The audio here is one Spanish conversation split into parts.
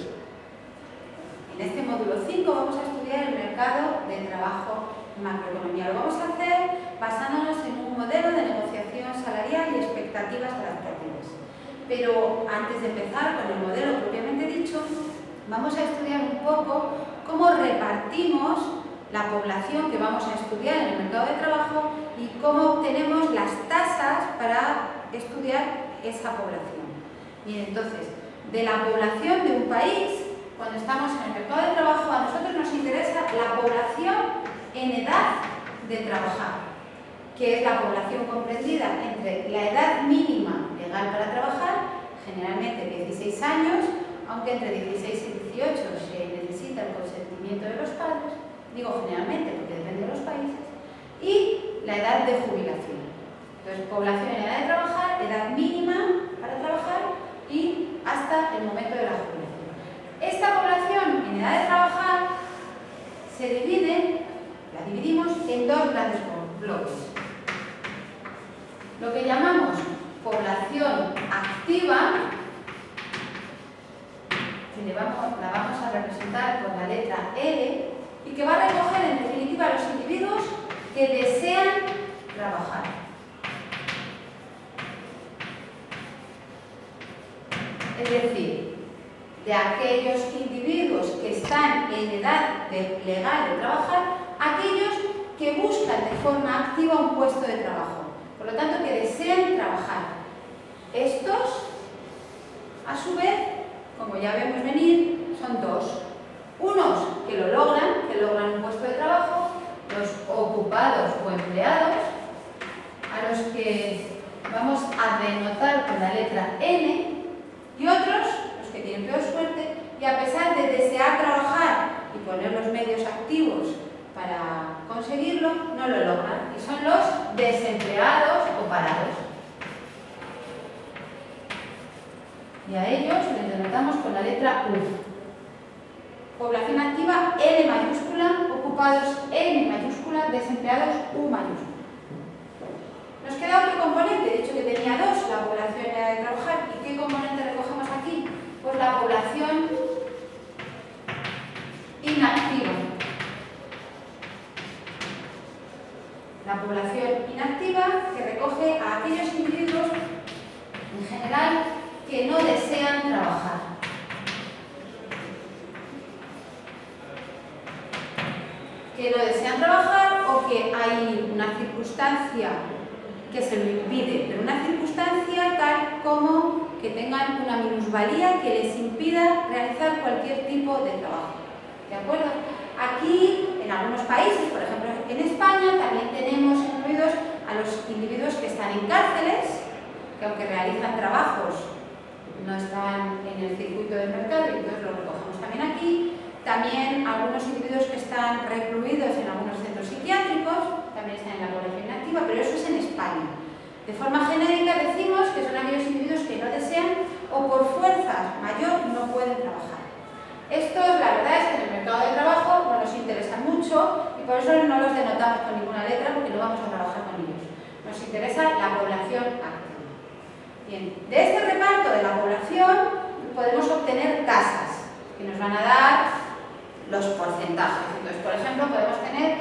En este módulo 5 vamos a estudiar el mercado de trabajo macroeconomía. Lo vamos a hacer basándonos en un modelo de negociación salarial y expectativas adaptativas. Pero antes de empezar con el modelo propiamente dicho, vamos a estudiar un poco cómo repartimos la población que vamos a estudiar en el mercado de trabajo y cómo obtenemos las tasas para estudiar esa población. Bien, entonces, de la población de un país, cuando estamos en el mercado de trabajo, a nosotros nos interesa la población en edad de trabajar, que es la población comprendida entre la edad mínima legal para trabajar, generalmente 16 años, aunque entre 16 y 18 se necesita el consentimiento de los padres, digo generalmente porque depende de los países, y la edad de jubilación. Entonces, población en edad de trabajar, edad mínima para trabajar y hasta el momento de la jubilación. Esta población en edad de trabajar se divide, la dividimos en dos grandes bloques. Lo que llamamos población activa, que vamos, la vamos a representar con la letra L, y que va a recoger en definitiva a los individuos que desean trabajar. Es decir, de aquellos individuos que están en edad legal de trabajar, aquellos que buscan de forma activa un puesto de trabajo. Por lo tanto, que desean trabajar. Estos, a su vez, como ya vemos venir, son dos. Unos que lo logran, que logran un puesto de trabajo, los ocupados o empleados, a los que vamos a denotar con la letra N, y otros, los que tienen peor suerte, y a pesar de desear trabajar y poner los medios activos para conseguirlo, no lo logran, y son los desempleados o parados. Y a ellos les denotamos con la letra U. Población activa L mayúscula, ocupados N mayúscula, desempleados U mayúscula. Nos queda otro componente, de hecho que tenía dos, la población de trabajar. ¿Y qué componente recogemos aquí? Pues la población inactiva. La población inactiva que recoge a aquellos individuos en general que no desean trabajar. que no desean trabajar o que hay una circunstancia que se lo impide, pero una circunstancia tal como que tengan una minusvalía que les impida realizar cualquier tipo de trabajo. ¿De acuerdo? Aquí, en algunos países, por ejemplo en España, también tenemos incluidos a los individuos que están en cárceles, que aunque realizan trabajos, no están en el circuito del mercado y entonces lo recogemos también aquí. También algunos individuos que están recluidos en algunos centros psiquiátricos, también están en la población inactiva, pero eso es en De forma genérica decimos que son aquellos individuos que no desean o por fuerza mayor no pueden trabajar. Estos, la verdad es que en el mercado de trabajo no nos interesan mucho y por eso no los denotamos con ninguna letra porque no vamos a trabajar con ellos. Nos interesa la población activa. Bien, de este reparto de la población podemos obtener tasas que nos van a dar los porcentajes. Entonces, por ejemplo, podemos tener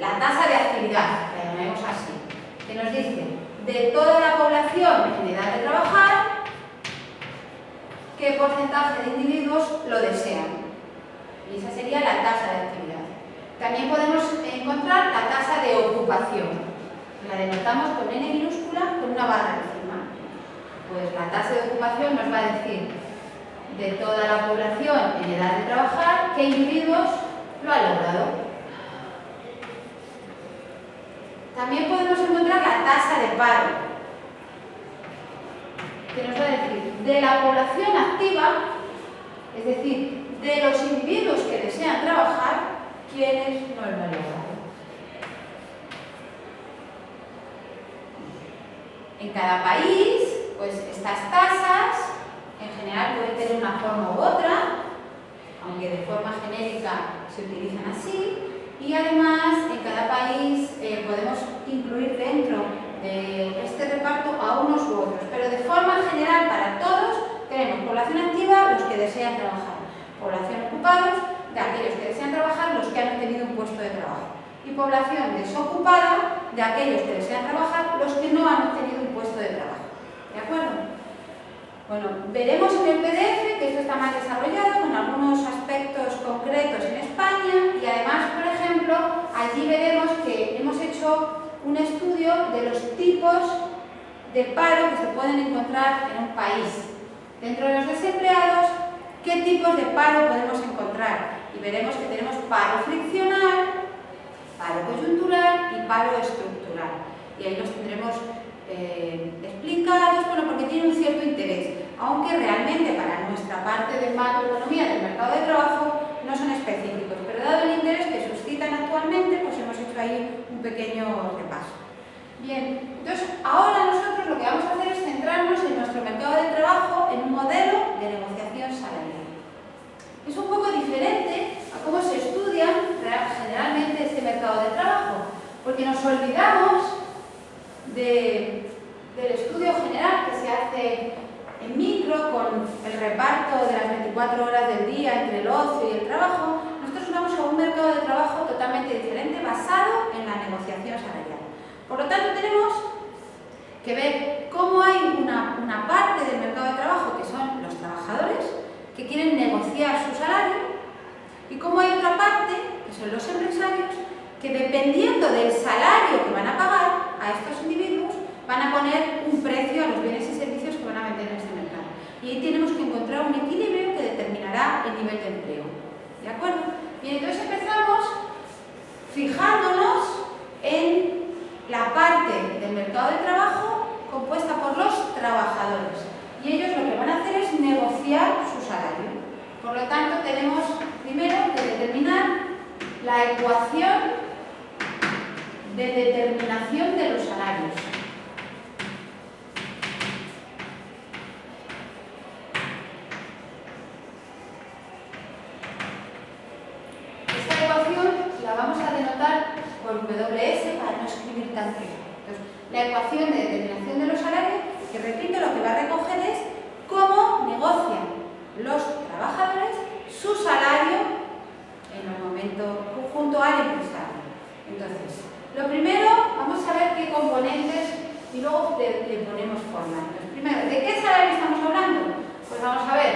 la tasa de actividad, la llamemos así, que nos dice de toda la población en edad de trabajar, qué porcentaje de individuos lo desean. Y esa sería la tasa de actividad. También podemos encontrar la tasa de ocupación. La denotamos con N minúscula con una barra encima. Pues la tasa de ocupación nos va a decir de toda la población en edad de trabajar qué individuos lo ha logrado. También podemos encontrar la tasa de paro, que nos va a decir de la población activa, es decir, de los individuos que desean trabajar, quiénes no lo han logrado. En cada país, pues estas tasas en general pueden tener una forma u otra, aunque de forma genérica se utilizan así, y además, en cada país eh, podemos incluir dentro de este reparto a unos u otros, pero de forma general para todos tenemos población activa, los que desean trabajar. Población ocupados, de aquellos que desean trabajar, los que han tenido un puesto de trabajo. Y población desocupada, de aquellos que desean trabajar, los que no han obtenido un puesto de trabajo. ¿De acuerdo? Bueno, veremos en el PDF que esto está más desarrollado con algunos aspectos concretos en España y además, por ejemplo, allí veremos que hemos hecho un estudio de los tipos de paro que se pueden encontrar en un país. Dentro de los desempleados, ¿qué tipos de paro podemos encontrar? Y veremos que tenemos paro friccional, paro coyuntural y paro estructural. Y ahí los tendremos eh, explicados, bueno, porque tiene un cierto interés, aunque realmente para nuestra parte de macroeconomía del mercado de trabajo no son específicos, pero dado el interés que suscitan actualmente, pues hemos hecho ahí un pequeño repaso. Bien, entonces ahora nosotros lo que vamos a hacer es centrarnos en nuestro mercado de trabajo en un modelo de negociación salarial. Es un poco diferente a cómo se estudia generalmente este mercado de trabajo, porque nos olvidamos del estudio general que se hace en micro con el reparto de las 24 horas del día entre el ocio y el trabajo, nosotros vamos a un mercado de trabajo totalmente diferente basado en la negociación salarial. Por lo tanto, tenemos que ver cómo hay una, una parte del mercado de trabajo que son los trabajadores que quieren negociar su salario y cómo hay otra parte, que son los empresarios, que dependiendo del salario que van a pagar a estos individuos, van a poner un precio a los bienes y servicios que van a vender en este mercado. Y ahí tenemos que encontrar un equilibrio que determinará el nivel de empleo. ¿De acuerdo? Bien, entonces empezamos fijándonos parte del mercado de trabajo compuesta por los trabajadores. Y ellos lo que van a hacer es negociar su salario. Por lo tanto, tenemos primero que determinar la ecuación de determinación de los salarios. Esta ecuación la vamos a denotar por WS escribir la ecuación de determinación de los salarios, que repito, lo que va a recoger es cómo negocian los trabajadores su salario en el momento junto al empresario. Entonces, lo primero, vamos a ver qué componentes y luego le, ponemos forma. primero, ¿de qué salario estamos hablando? Pues vamos a ver,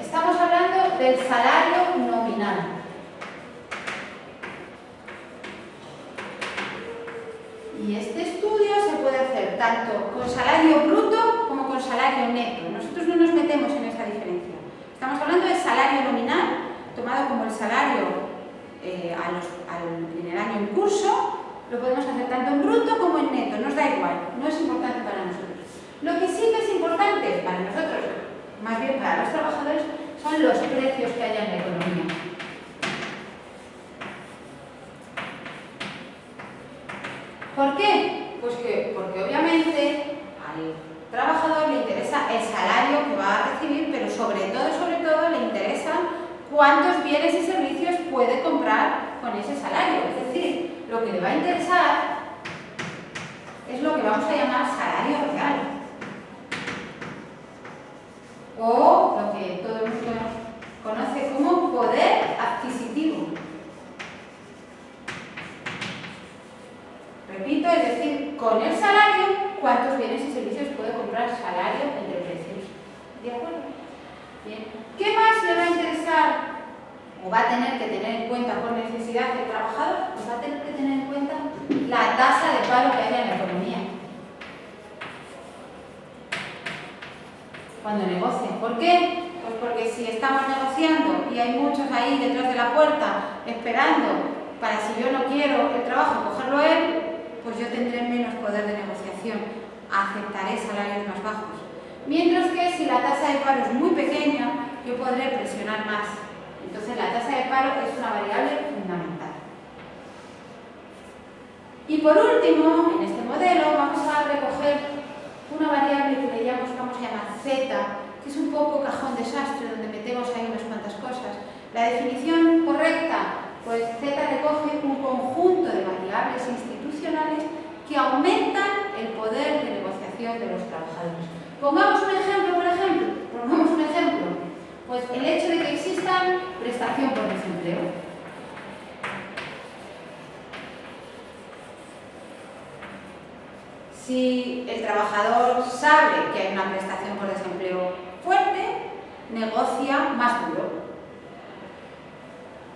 estamos hablando del salario nominal. Y este estudio se puede hacer tanto con salario bruto como con salario neto. Nosotros no nos metemos en esa diferencia. Estamos hablando del salario nominal, tomado como el salario eh, en el año en curso, lo podemos hacer tanto en bruto como en neto, nos da igual, no es importante para nosotros. Lo que sí que es importante para nosotros, más bien para los trabajadores, son los precios que haya en la economía. ¿Por qué? Pues que, porque trabajador le interesa el salario que va a recibir, pero sobre todo, sobre todo, le interesa cuántos bienes y servicios puede comprar con ese salario. Es decir, lo que le va a interesar es lo que vamos a llamar salario real. O lo que todo el mundo conoce como poder adquisitivo. Repito, es decir, con el salario, cuántos bienes y servicios puede comprar salario entre precios. ¿De acuerdo? Bien. ¿Qué más le va a interesar o va a tener que tener en cuenta por necesidad del trabajador, pues va a tener que tener en cuenta la tasa de paro que haya en la economía. Cuando negocien. ¿Por qué? Pues porque si estamos negociando hay muchos ahí detrás de la puerta esperando para si yo no quiero el trabajo cogerlo él, pues yo tendré menos poder de negociación, aceptaré salarios más bajos. Mientras que si la tasa de paro es muy pequeña, yo podré presionar más entonces la tasa de paro es una variable fundamental. Y por último, en este modelo vamos a recoger una variable que le llamamos, vamos a llamar Z, es un poco cajón desastre, donde metemos ahí unas cuantas cosas. La definición correcta, pues Z recoge un conjunto de variables institucionales que aumentan el poder de negociación de los trabajadores. Pongamos un ejemplo, por ejemplo? Pongamos un ejemplo. Pues el hecho de que existan prestación por desempleo. Si el trabajador sabe que hay una prestación por desempleo negocia más duro.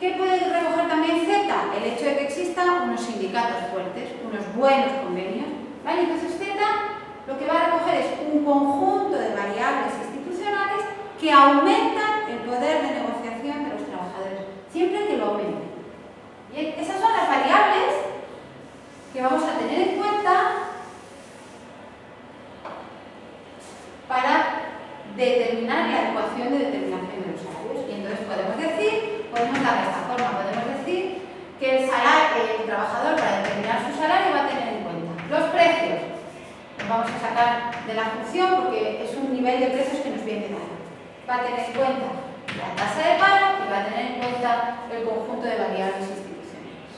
¿Qué puede recoger también Z? El hecho de que existan unos sindicatos fuertes, unos buenos convenios. ¿vale? Entonces Z lo que va a recoger es un conjunto de variables institucionales que aumentan el poder de negociación de los trabajadores, siempre que lo aumenten. Esas son las variables que vamos a tener en cuenta para determinar la ecuación de determinación de los salarios. Y entonces podemos decir, podemos dar esta forma, podemos decir que el, salario, el trabajador para determinar su salario va a tener en cuenta los precios. Los vamos a sacar de la función porque es un nivel de precios que nos viene dado. Va a tener en cuenta la tasa de paro y va a tener en cuenta el conjunto de variables institucionales.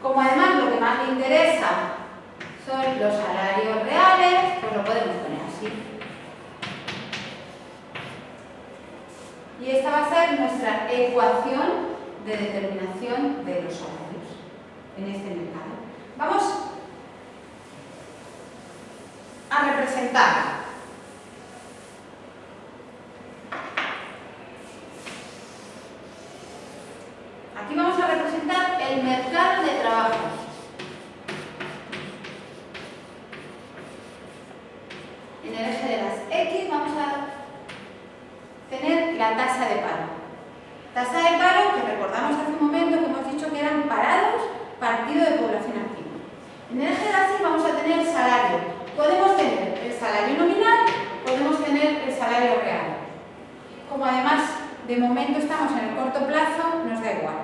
Como además lo que más le interesa son los salarios reales, pues lo podemos poner así. Y esta va a ser nuestra ecuación de determinación de los salarios en este mercado. Vamos a representar Aquí vamos a representar el mercado de trabajo. en el eje de las X vamos a tener la tasa de paro. Tasa de paro que recordamos hace un momento que hemos dicho que eran parados partido de población activa. En el eje de las Y vamos a tener el salario. Podemos tener el salario nominal, podemos tener el salario real. Como además de momento estamos en el corto plazo, nos da igual.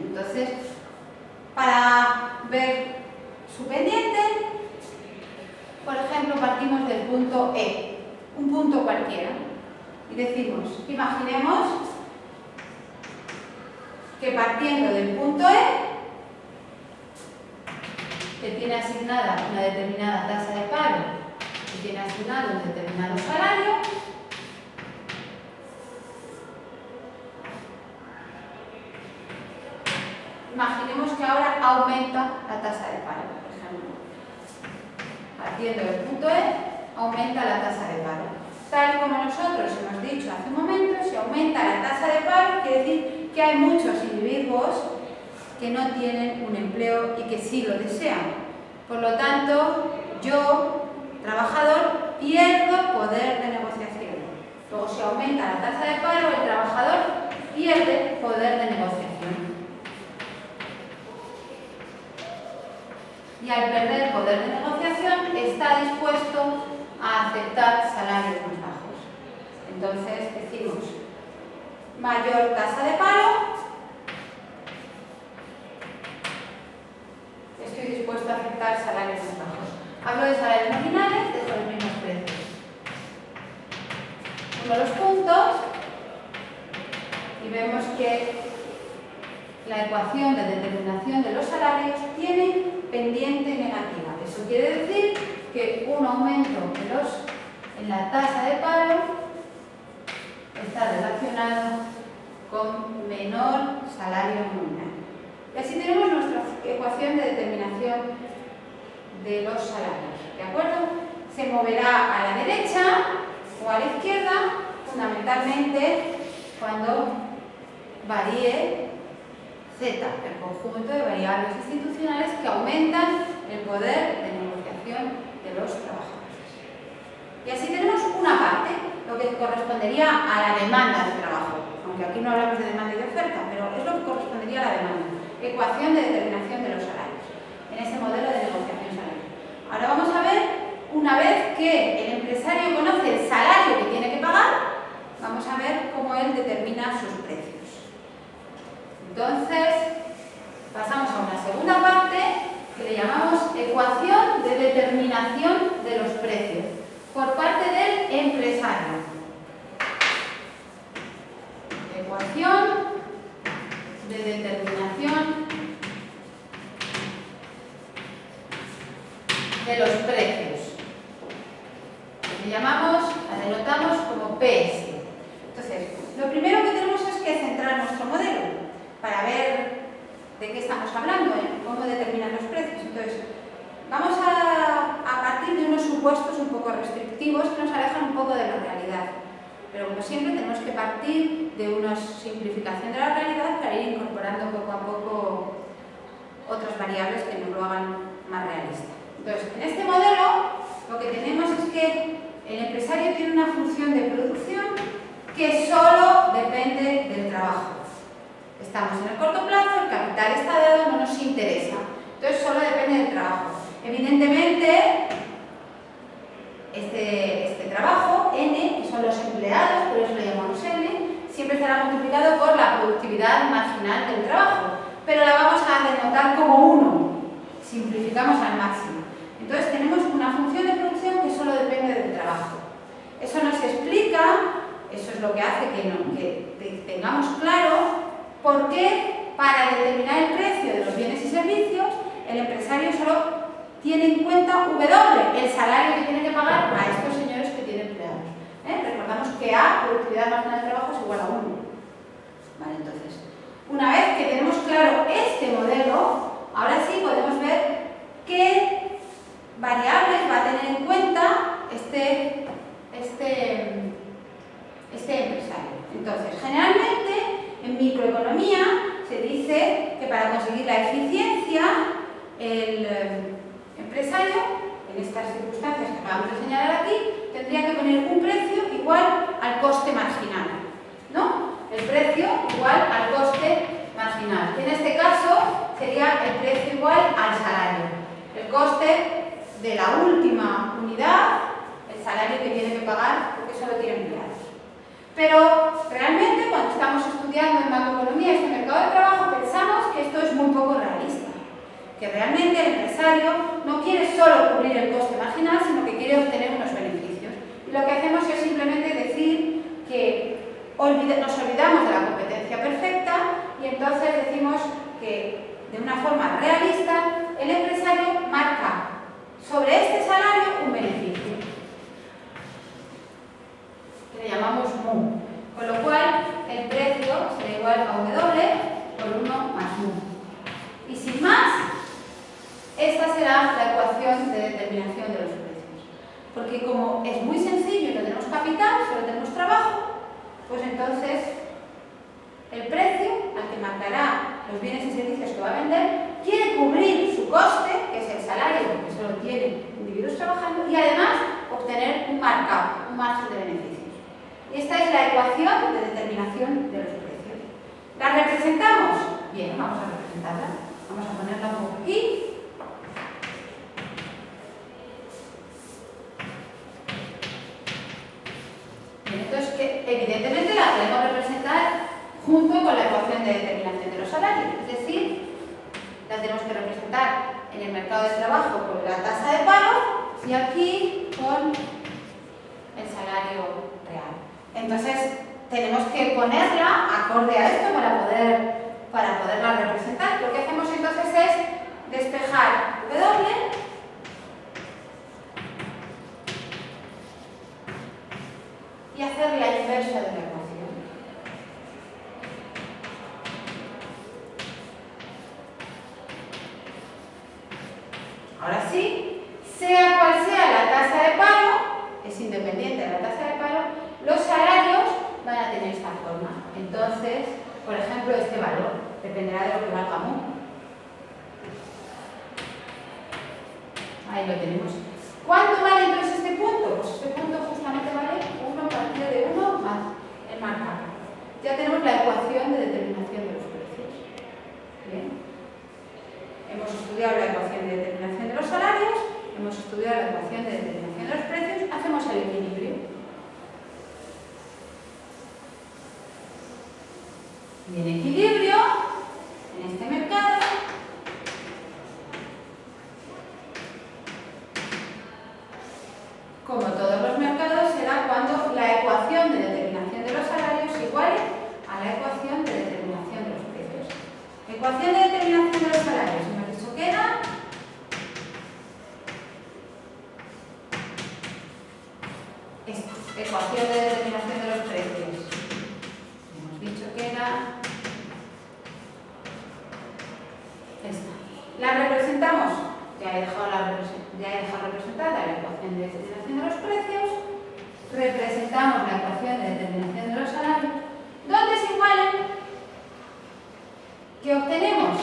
Entonces, para ver su pendiente, por ejemplo, partimos del punto E, un punto cualquiera, y decimos, imaginemos que partiendo del punto E, que tiene asignada una determinada tasa de paro, que tiene asignado un determinado salario, imaginemos que ahora aumenta la tasa de paro, por ejemplo partiendo del punto E, aumenta la tasa de paro. Tal como nosotros hemos dicho hace un momento, si aumenta la tasa de paro, quiere decir que hay muchos individuos que no tienen un empleo y que sí lo desean. Por lo tanto, yo, trabajador, pierdo poder de negociación. Luego, si aumenta la tasa de paro, el trabajador pierde poder de negociación. Y al perder poder de negociación está dispuesto a aceptar salarios más bajos. Entonces decimos mayor tasa de paro, estoy dispuesto a aceptar salarios más bajos. Hablo de salarios nominales, de los mismos precios. Uno los puntos y vemos que la ecuación de determinación de los salarios tiene pendiente negativa. Eso quiere decir que un aumento de los, en la tasa de paro está relacionado con menor salario nominal. Y así tenemos nuestra ecuación de determinación de los salarios. ¿De acuerdo? Se moverá a la derecha o a la izquierda, fundamentalmente cuando varíe Z, el conjunto de variables institucionales que aumentan el poder de negociación de los trabajadores. Y así tenemos una parte, lo que correspondería a la demanda de trabajo, aunque aquí no hablamos de demanda y de oferta, pero es lo que correspondería a la demanda. Ecuación de determinación de los salarios, en este modelo de negociación salarial. Ahora vamos a ver, una vez que el empresario conoce el salario que tiene que pagar, vamos a ver cómo él determina sus precios. Entonces, pasamos a una segunda parte que le llamamos ecuación de determinación de los precios por parte del empresario. Ecuación de determinación de los precios. Le llamamos PS. Entonces, lo primero que tenemos es que centrar nuestro modelo para ver de qué estamos hablando, ¿eh? cómo determinar los precios. Entonces, vamos a, a partir de unos supuestos un poco restrictivos que nos alejan un poco de la realidad. Pero como siempre tenemos que partir de una simplificación de la realidad para ir incorporando poco a poco otras variables que nos lo hagan más realista. Entonces, en este modelo lo que tenemos es que el empresario tiene una función de producción que solo depende del trabajo. Estamos en el corto plazo, el capital está dado, no nos interesa. Entonces solo depende del trabajo. Evidentemente, este, este trabajo, N, que son los empleados, por eso lo llamamos N, siempre estará multiplicado por la productividad marginal del trabajo, pero la vamos a denotar como 1, simplificamos al máximo. Entonces tenemos una función de producción que solo depende del trabajo. Eso nos explica, eso es lo que hace que, que tengamos claro por qué para determinar el precio de los bienes y servicios el empresario solo tiene en cuenta W, el salario que tiene que pagar a estos señores que tienen empleados. ¿Eh? Recordamos que A, productividad marginal de trabajo, es igual a 1. Vale, entonces, una vez que tenemos claro este modelo, ahora sí podemos ver qué variables va a tener en cuenta este, este, este empresario. Entonces, generalmente en microeconomía se dice que para conseguir la eficiencia el empresario, en estas circunstancias que acabamos de señalar aquí, tendría que poner un precio igual al coste marginal. ¿no? El precio igual al coste marginal. En este caso sería el precio igual al salario. El coste de la última unidad, el salario que tiene que pagar porque solo tiene empleados. Pero realmente cuando estamos estudiando en macroeconomía este mercado de trabajo pensamos que esto es muy poco realista que realmente el empresario no quiere solo cubrir el coste marginal, sino que quiere obtener unos beneficios. Y lo que hacemos es simplemente decir que nos olvidamos de la competencia perfecta y entonces decimos que de una forma realista el empresario marca sobre este salario un beneficio, que le Con lo cual, el precio será igual a W por 1 más MU. Y sin más, esta será la ecuación de determinación de los precios. Porque como es muy sencillo y no tenemos capital, solo tenemos trabajo, pues entonces el precio al que marcará los bienes y servicios que va a vender quiere cubrir su coste, que es el salario que solo tienen individuos trabajando, y además obtener un markup, un margen de beneficios. La ecuación de determinación de los precios. ¿La representamos? Bien, vamos a representarla. Vamos a ponerla poco aquí. Entonces, que evidentemente la podemos representar junto con la ecuación de determinación de los salarios. Es decir, la tenemos que representar en el mercado de trabajo con la tasa de paro y aquí con el salario. Entonces, tenemos que ponerla acorde a esto para, poder, para poderla representar. Lo que hacemos entonces es despejar W y hacer la inversa de la ecuación. Ahora sí, sea cual sea la tasa de paro, es independiente de la tasa de paro, los salarios van a tener esta forma. Entonces, por ejemplo, este valor dependerá de lo que valga MU. Ahí lo tenemos. ¿Cuánto vale entonces este punto? Pues este punto justamente vale 1 partido de 1 más el marcado. Ya tenemos la ecuación de determinación de los precios. Bien. Hemos estudiado la ecuación de determinación de los salarios, hemos estudiado la ecuación de determinación de los precios, hacemos el equilibrio. Y equilibrio, en este mercado, como todos los mercados, será cuando la ecuación de determinación de los salarios iguale a la ecuación de determinación de los precios. Ecuación de determinación de los salarios, hemos dicho que era esta, ecuación de determinación de en determinación de los precios, representamos la ecuación de determinación de los salarios, donde se igualen, que obtenemos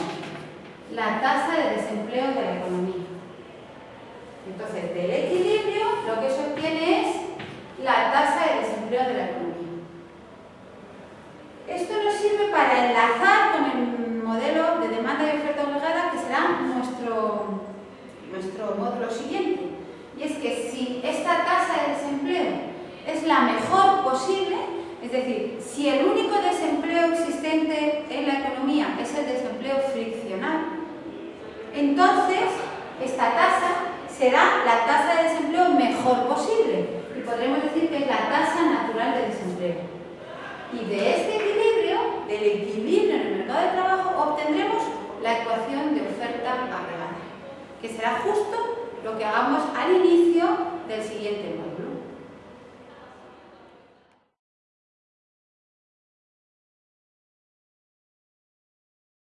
la tasa de desempleo de la economía. Entonces, del equilibrio, lo que se obtiene es la tasa de desempleo de la economía. Esto nos sirve para enlazar con el modelo de demanda y oferta obligada, que será nuestro, nuestro módulo siguiente. Y es que si esta tasa de desempleo es la mejor posible, es decir, si el único desempleo existente en la economía es el desempleo friccional, entonces esta tasa será la tasa de desempleo mejor posible y podremos decir que es la tasa natural de desempleo. Y de este equilibrio, del equilibrio en el mercado de trabajo, obtendremos la ecuación de oferta agregada, que será justo lo que hagamos al inicio del siguiente módulo.